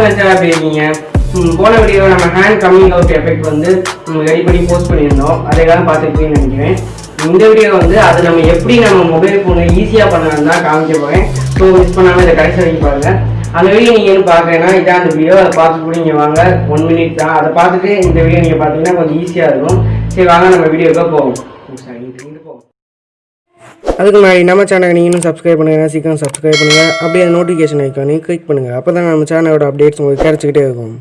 Hi இருக்கீங்க. போன video நம்ம ஹேண்ட் கம்மிங் அவுட் எஃபெக்ட் வந்து ரெடி பண்ணி போஸ்ட் பண்ணியிருந்தோம். அதைக்காக பார்த்துருப்பீங்கன்னு நினைக்கிறேன். இந்த வீடியோ வந்து அது நம்ம எப்படி நம்ம மொபைல் ஃபோனை ஈஸியாக பண்ணலாம் தான் காமிக்க போகிறேன் ஸோ மிஸ் பண்ணாமல் இதை கடைசி வரைக்கும் பாருங்கள் அந்த வீடியோ நீங்கள் என்ன பார்க்குறேன்னா இதான் அந்த வீடியோ அதை பார்த்து கூட நீங்கள் வாங்க. ஒன் மினிட் தான். அதை பார்த்துட்டு இந்த வீடியோ நீங்கள் பார்த்தீங்கன்னா கொஞ்சம் ஈஸியாக இருக்கும். சரி வாங்க நம்ம வீடியோக்காக போவோம் போவோம். அதுக்கு முன்னாடி நம்ம சேனல் நீங்களும் இன்னும் சப்ஸ்கிரைப் பண்ணுங்கள் சீக்கிரம் சப்ஸ்கிரைப் பண்ணுங்கள் அப்படியே அந்த நோட்டிஃபிகேஷன் ஐக்கானையும் கிளிக் பண்ணுங்கள் அப்போ தான் நம்ம சேனலோட அப்டேட்ஸ் உங்களுக்கு கிடச்சிக்கிட்டே இருக்கும்.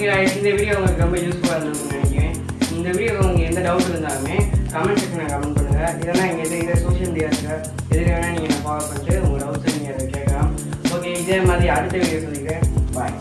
ஓகே இந்த வீடியோ உங்களுக்கு ரொம்ப யூஸ்ஃபுல்லாக இருந்ததுன்னு நினைக்கிறேன். இந்த வீடியோ உங்களுக்கு எந்த டவுட் இருந்தாலுமே கமெண்ட் செக்ஷனில் கமெண்ட் பண்ணுங்கள் இல்லைனா இங்கே எது இதை சோஷியல் மீடியாஸில் எது வேணால் நீங்கள் ஃபாலோ பண்ணிட்டு உங்கள் டவுட்ஸை நீங்கள் அதை கேட்கலாம். ஓகே இதே மாதிரி அடுத்த வீடியோ சொல்லிக்கிறேன் பாய்